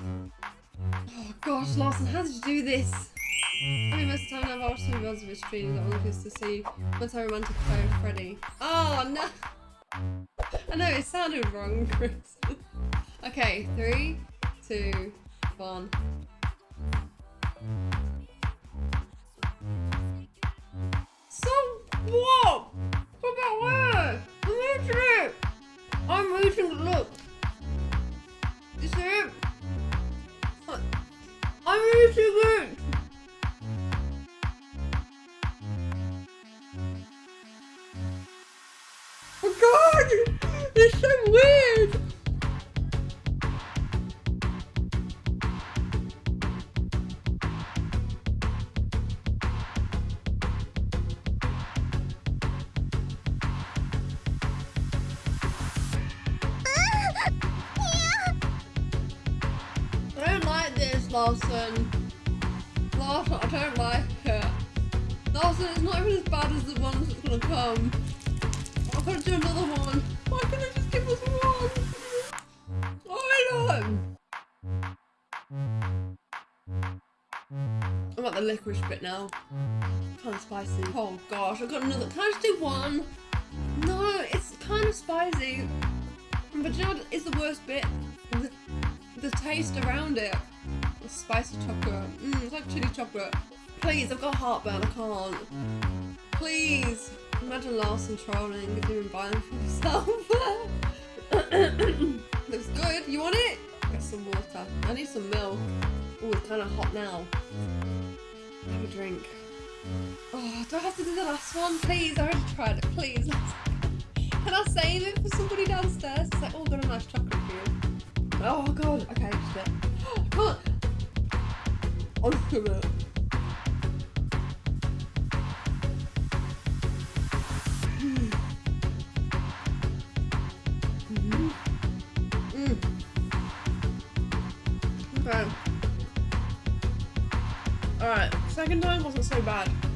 Oh gosh, Larson, how did you do this? I mean, most of the I've watched some videos of his streams that one is to see what's a romantic play with Freddy. Oh no! I know, it sounded wrong, Chris. okay, three, two, one. So what? What about where? I'm reaching it! I'm reaching it, look! See it? I'm reaching it! Oh god! It's so weird! Lawson. Lawson, I don't like it. Lawson, it's not even as bad as the ones that's gonna come. I could do another one. Why can't they just give us one? I know. I'm at the licorice bit now. Kind of spicy. Oh gosh, I've got another. Can I just do one? No, it's kind of spicy. But you know what is the worst bit? The, the taste around it. Spicy chocolate. Mmm, it's like chili chocolate. Please, I've got heartburn, I can't. Please. Imagine Larson trolling and buying them for himself. Looks good. You want it? Get some water. I need some milk. Oh, it's kind of hot now. Have a drink. Oh, do I have to do the last one? Please, I already tried it. Please. Can I save it for somebody downstairs? It's like, oh, got a nice chocolate for you. Oh, God. Okay, just it. Mm. Okay. Alright, second time wasn't so bad.